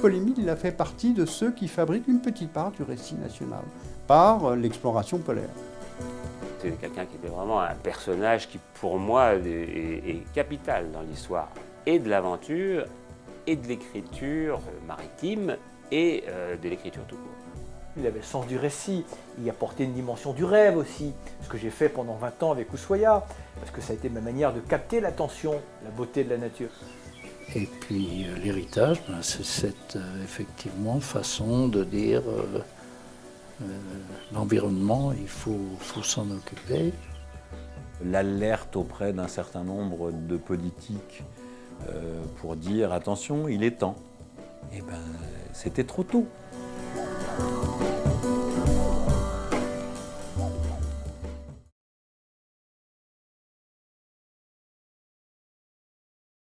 Paul-Émile, il a fait partie de ceux qui fabriquent une petite part du récit national, par euh, l'exploration polaire. C'est quelqu'un qui était vraiment un personnage qui, pour moi, est, est capital dans l'histoire et de l'aventure et de l'écriture maritime et euh, de l'écriture tout court. Il avait le sens du récit, il apportait une dimension du rêve aussi, ce que j'ai fait pendant 20 ans avec Ushuaïa, parce que ça a été ma manière de capter l'attention, la beauté de la nature. Et puis euh, l'héritage, ben, c'est cette euh, effectivement façon de dire euh, l'environnement, il faut, s'en occuper. L'alerte auprès d'un certain nombre de politiques pour dire attention, il est temps. Eh ben, c'était trop tôt.